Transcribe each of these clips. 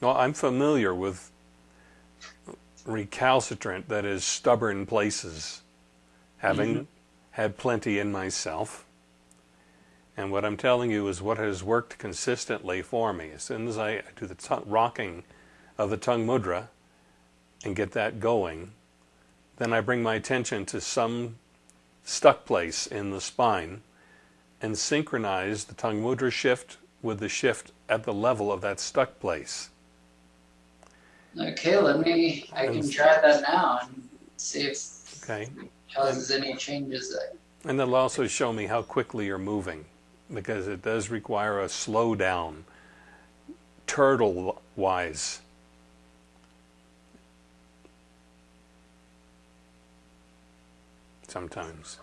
Well, I'm familiar with recalcitrant, that is, stubborn places, having mm-hmm. had plenty in myself. And what I'm telling you is what has worked consistently for me. As soon as I do the t- rocking of the tongue mudra and get that going, then I bring my attention to some stuck place in the spine and synchronize the tongue mudra shift with the shift at the level of that stuck place. Okay, let me, I can try that now and see if okay. it causes any changes there. And it'll also show me how quickly you're moving because it does require a slowdown, turtle wise. Sometimes.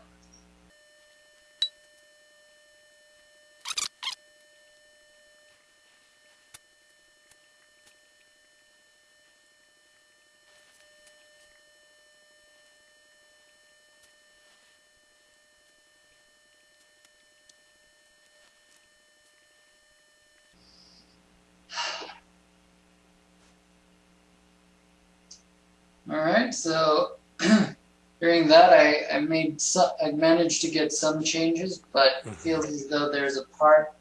All right, so during that, I, I made some, I managed to get some changes, but mm-hmm. feels as though there's a part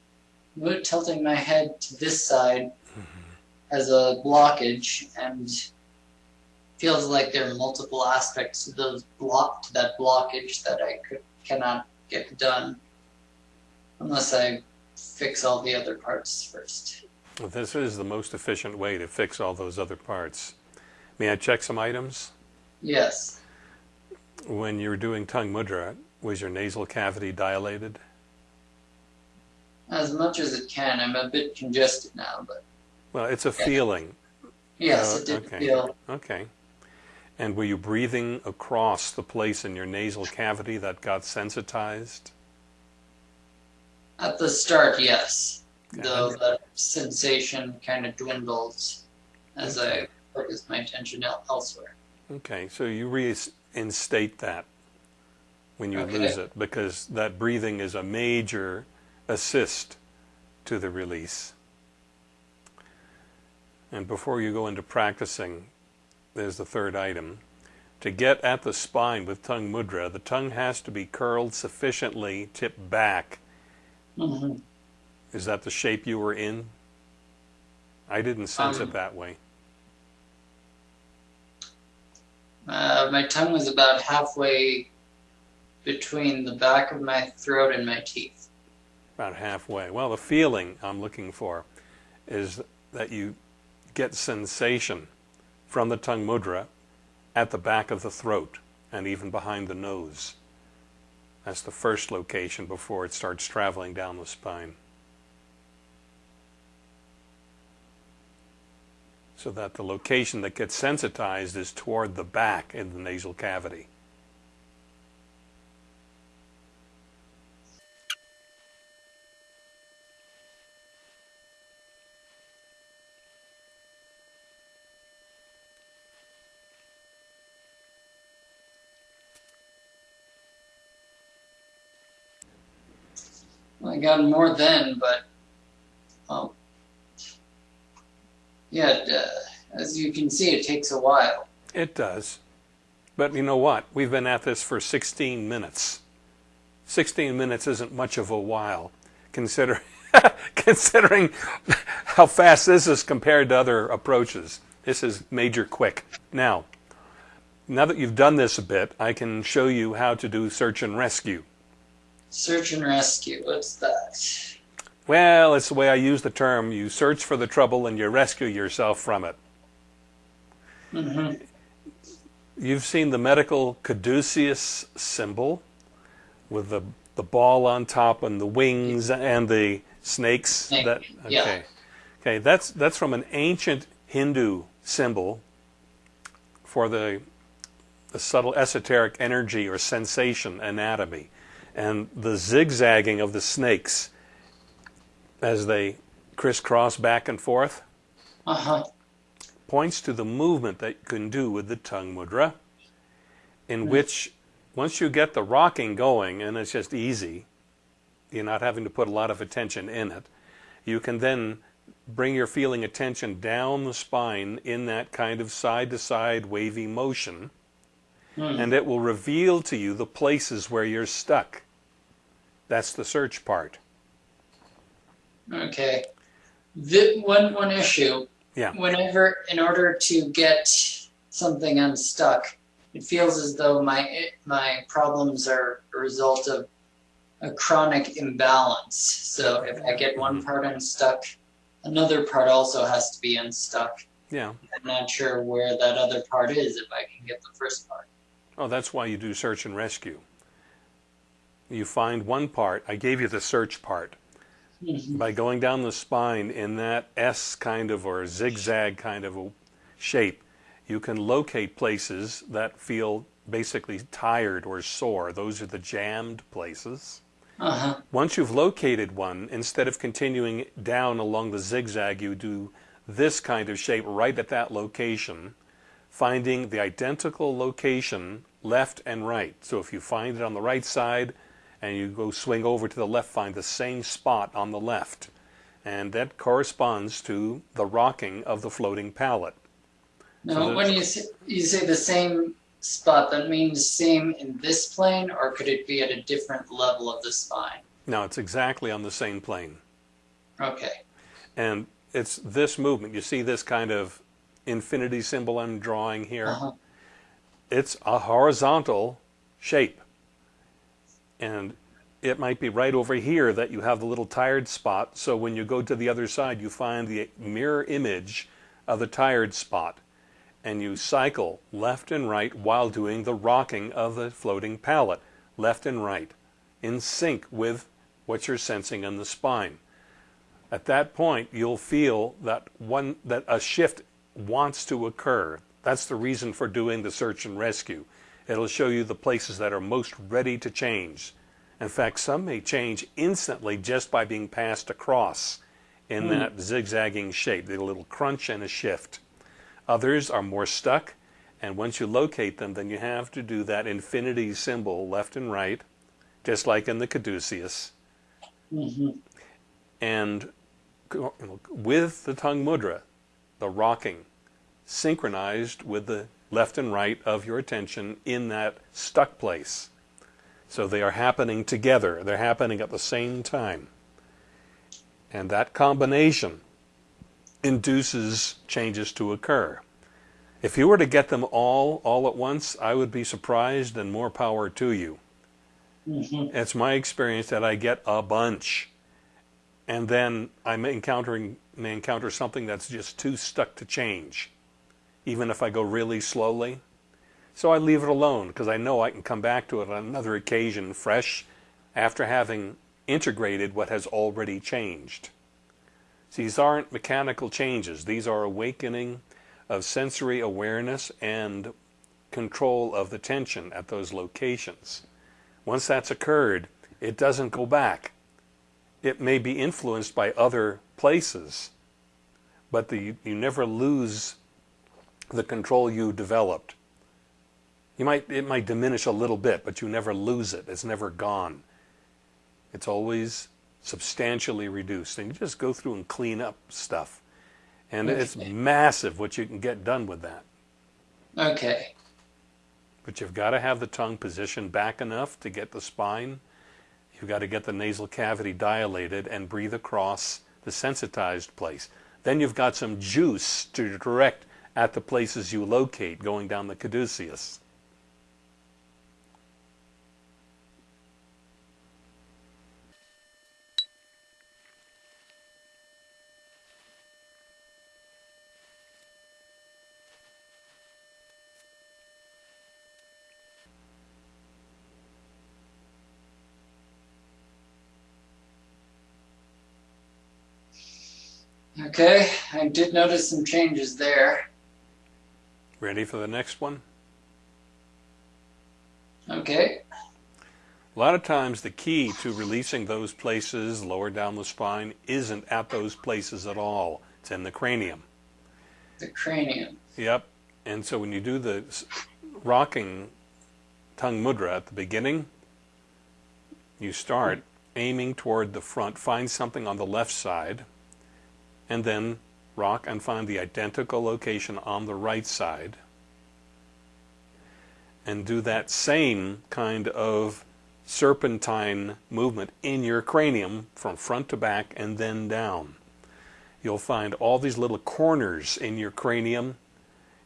tilting my head to this side mm-hmm. as a blockage, and feels like there are multiple aspects to those block to that blockage that I could cannot get done unless I fix all the other parts first. Well, this is the most efficient way to fix all those other parts. May I check some items? Yes. When you were doing tongue mudra, was your nasal cavity dilated? As much as it can. I'm a bit congested now, but. Well, it's a yeah. feeling. Yes, uh, it did okay. feel. Okay. And were you breathing across the place in your nasal cavity that got sensitized? At the start, yes. Okay. Though the sensation kind of dwindles as. I focus my attention elsewhere. Okay, so you reinstate that when you okay. lose it because that breathing is a major assist to the release. And before you go into practicing, there's the third item. To get at the spine with tongue mudra, the tongue has to be curled sufficiently, tipped back. Mm-hmm. Is that the shape you were in? I didn't sense um, it that way. Uh, my tongue was about halfway between the back of my throat and my teeth. About halfway. Well, the feeling I'm looking for is that you get sensation from the tongue mudra at the back of the throat and even behind the nose. That's the first location before it starts traveling down the spine. So that the location that gets sensitized is toward the back in the nasal cavity. I got more then, but um, yeah, uh, as you can see, it takes a while. It does. But you know what? We've been at this for 16 minutes. 16 minutes isn't much of a while, consider, considering how fast this is compared to other approaches. This is major quick. Now, now that you've done this a bit, I can show you how to do search and rescue. Search and rescue, what's that? Well, it's the way I use the term. You search for the trouble and you rescue yourself from it. Mm-hmm. You've seen the medical caduceus symbol with the, the ball on top and the wings and the snakes. Snake. That, okay. Yeah. Okay, that's, that's from an ancient Hindu symbol for the, the subtle esoteric energy or sensation anatomy. And the zigzagging of the snakes as they crisscross back and forth uh-huh. points to the movement that you can do with the tongue mudra, in mm-hmm. which once you get the rocking going, and it's just easy, you're not having to put a lot of attention in it, you can then bring your feeling attention down the spine in that kind of side to side wavy motion, Hmm. and it will reveal to you the places where you're stuck. That's the search part. Okay. The, one one issue. Yeah. Whenever, in order to get something unstuck, it feels as though my my problems are a result of a chronic imbalance. So if I get one Mm-hmm. part unstuck, another part also has to be unstuck. Yeah. I'm not sure where that other part is if I can get the first part. Oh, that's why you do search and rescue. You find one part. I gave you the search part. Mhm. By going down the spine in that S kind of or zigzag kind of a shape, you can locate places that feel basically tired or sore. Those are the jammed places. Uh-huh. Once you've located one, instead of continuing down along the zigzag, you do this kind of shape right at that location, finding the identical location left and right. So if you find it on the right side and you go swing over to the left, find the same spot on the left. And that corresponds to the rocking of the floating palate. Now, So when you say, you say the same spot, that means same in this plane, or could it be at a different level of the spine? Now it's exactly on the same plane. Okay. And it's this movement. You see this kind of infinity symbol I'm drawing here? Uh-huh. It's a horizontal shape. And it might be right over here that you have the little tired spot. So when you go to the other side, you find the mirror image of the tired spot. And you cycle left and right while doing the rocking of the floating palate, left and right, in sync with what you're sensing in the spine. At that point, you'll feel that one that a shift wants to occur. That's the reason for doing the search and rescue. It'll show you the places that are most ready to change. In fact, some may change instantly just by being passed across in that zigzagging shape, a little crunch and a shift. Others are more stuck, and once you locate them, then you have to do that infinity symbol left and right, just like in the caduceus Mm-hmm. and with the tongue mudra, the rocking, synchronized with the left and right of your attention in that stuck place. So they are happening together, they're happening at the same time. And that combination induces changes to occur. If you were to get them all all at once, I would be surprised and more power to you. hmm It's my experience that I get a bunch, and then I may encountering may encounter something that's just too stuck to change, even if I go really slowly. So I leave it alone because I know I can come back to it on another occasion, fresh, after having integrated what has already changed. These aren't mechanical changes; these are awakening of sensory awareness and control of the tension at those locations. Once that's occurred, it doesn't go back. It may be influenced by other places, but the, you never lose the control you developed. You might, it might diminish a little bit, but you never lose it. It's never gone. It's always substantially reduced. And you just go through and clean up stuff. And it's massive what you can get done with that. Okay. But you've got to have the tongue positioned back enough to get the spine. You've got to get the nasal cavity dilated and breathe across the sensitized place. Then you've got some juice to direct at the places you locate going down the caduceus. Okay. I did notice some changes there. Ready for the next one? Okay. A lot of times the key to releasing those places lower down the spine isn't at those places at all. It's in the cranium. The cranium. Yep. And so when you do the rocking tongue mudra at the beginning, you start aiming toward the front. Find something on the left side and then rock and find the identical location on the right side and do that same kind of serpentine movement in your cranium from front to back and then down. You'll find all these little corners in your cranium,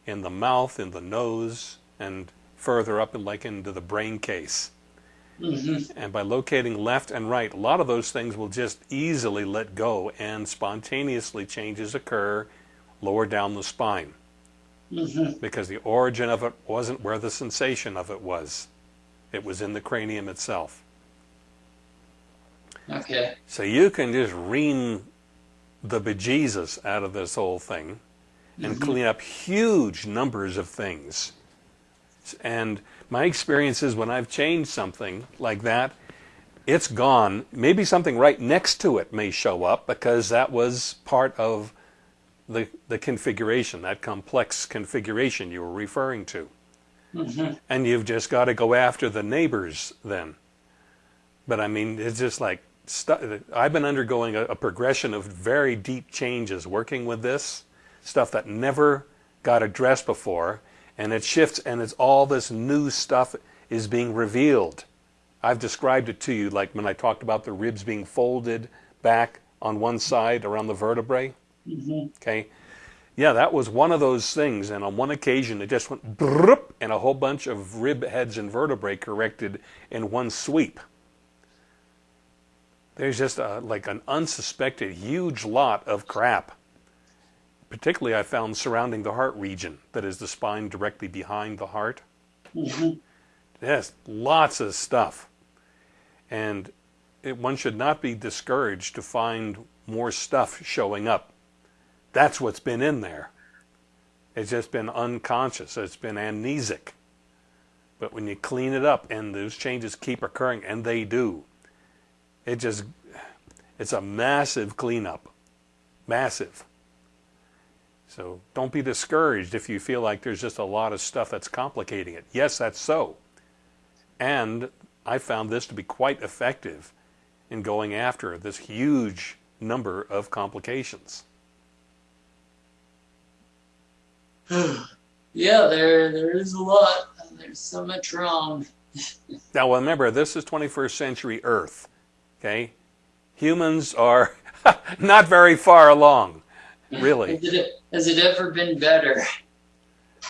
in the mouth, in the nose, and further up and like into the brain case. Mm-hmm. And by locating left and right, a lot of those things will just easily let go and spontaneously changes occur lower down the spine. Mm-hmm. Because the origin of it wasn't where the sensation of it was. It was in the cranium itself. Okay. So you can just ream the bejesus out of this whole thing and Mm-hmm. clean up huge numbers of things. And my experience is when I've changed something like that, it's gone. Maybe something right next to it may show up because that was part of the, the configuration, that complex configuration you were referring to. Mm-hmm. And you've just got to go after the neighbors then. But I mean, it's just like stu- I've been undergoing a, a progression of very deep changes working with this stuff that never got addressed before, and it shifts, and it's all this new stuff is being revealed. I've described it to you like when I talked about the ribs being folded back on one side around the vertebrae. Mm-hmm. Okay. Yeah, that was one of those things. And on one occasion, it just went brrrp, and a whole bunch of rib heads and vertebrae corrected in one sweep. There's just a, like an unsuspected huge lot of crap. Particularly, I found surrounding the heart region, that is the spine directly behind the heart. Mm-hmm. Yes, lots of stuff. And it, one should not be discouraged to find more stuff showing up. That's what's been in there. It's just been unconscious, it's been amnesic. But when you clean it up and those changes keep occurring, and they do, it just, it's a massive cleanup. Massive. So don't be discouraged if you feel like there's just a lot of stuff that's complicating it. Yes, that's so. And I found this to be quite effective in going after this huge number of complications. Yeah, there there is a lot. There's so much wrong. Now, remember, this is 21st century Earth. Okay? Humans are not very far along, really. Has it, has it ever been better?